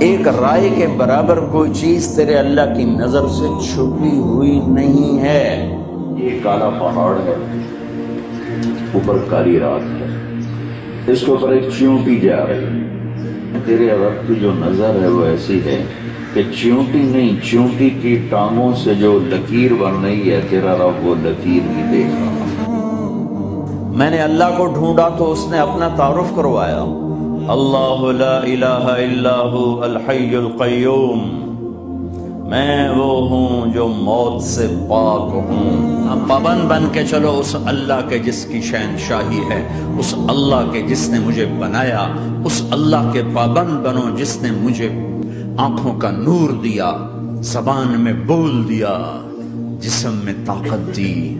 ایک رائے کے برابر کوئی چیز تیرے اللہ کی نظر سے چھپی ہوئی نہیں ہے۔ یہ کالا پہاڑ ہے۔ اوپر کالی رات ہے۔ اس کے اوپر ایک چیونٹی جا رہی ہے۔ تیرے رب کی جو نظر ہے وہ ایسی ہے کہ چیونٹی نہیں، چیونٹی کی ٹانگوں سے جو لکیر بن رہی ہے، تیرا رب وہ لکیر بھی دیکھ رہا میں نے اللہ کو ڈھونڈا تو اس نے اپنا تعارف کروایا۔ اللہ لا الہ الا ہو، الحی القیوم۔ میں وہ ہوں جو موت سے پاک ہوں۔ اب پابند بن کے چلو، اس اللہ کے جس کی شہنشاہی ہے، اس اللہ کے جس نے مجھے بنایا، اس اللہ کے پابند بنو جس نے مجھے آنکھوں کا نور دیا، زبان میں بول دیا، جسم میں طاقت دی۔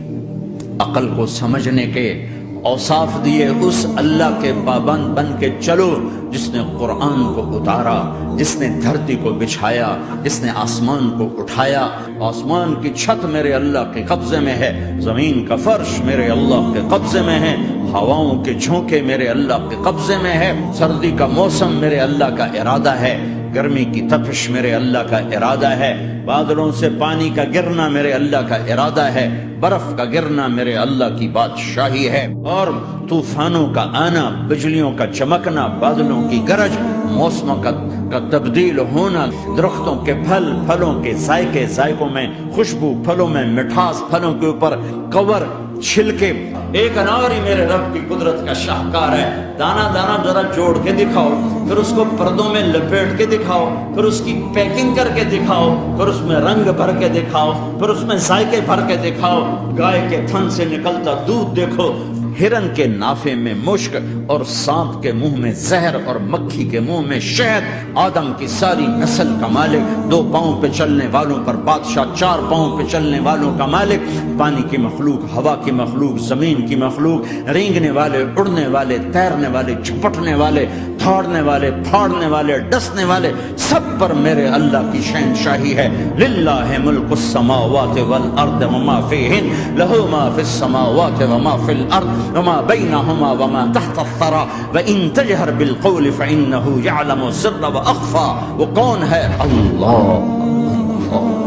عقل کو سمجھنے کے اوصاف دیے، اس اللہ کے پابند بن کے چلو، جس نے قرآن کو اتارا، جس نے دھرتی کو بچھایا، جس نے آسمان کو اٹھایا۔ آسمان کی چھت میرے اللہ کے قبضے میں ہے، زمین کا فرش میرے اللہ کے قبضے میں ہے، ہواؤں کے جھونکے میرے اللہ کے قبضے میں ہے، سردی کا موسم میرے اللہ کا ارادہ ہے۔ گرمی کی تپش میرے اللہ کا ارادہ ہے، بادلوں سے پانی کا گرنا میرے اللہ کا ارادہ ہے، برف کا گرنا میرے اللہ کی بادشاہی ہے۔ اور طوفانوں کا آنا، بجلیوں کا چمکنا، بادلوں کی گرج، موسموں کا کا تبدیل ہونا، درختوں کے پھل، پھلوں کے ذائقے، ذائقوں میں خوشبو، پھلوں میں مٹھاس، پھلوں کے اوپر کور چھلکے، ایک انار ہی میرے رب کی قدرت کا شاہکار ہے۔ دانا دانا ذرا جوڑ کے دکھاؤ، پھر اس کو پردوں میں لپیٹ کے دکھاؤ، پھر اس کی پیکنگ کر کے دکھاؤ، پھر اس میں رنگ بھر کے دکھاؤ، پھر اس میں ذائقے بھر کے دکھاؤ۔ گائے کے تھن سے نکلتا دودھ دیکھو ہرن کے نافے میں مشک اور سانپ کے منہ میں زہر اور مکھی کے منہ میں شہد۔ آدم کی ساری نسل کا مالک، دو پاؤں پہ چلنے والوں پر بادشاہ، چار پاؤں پہ چلنے والوں کا مالک۔ پانی کی مخلوق، ہوا کی مخلوق، زمین کی مخلوق۔ رینگنے والے، اڑنے والے، تیرنے والے، چپٹنے والے۔ تھاڑنے والے، پھاڑنے والے، ڈسنے والے، سب پر میرے اللہ کی شہنشاہی ہے۔ للہ ملک السماوات والارض وما فیہن، لہو ما فی السماوات وما فی الارض وما بينهما وما تحت الثرى وإن تجهر بالقول فإنه يعلم سر وأخفى وكون ہے؟ اللہ۔ اللہ۔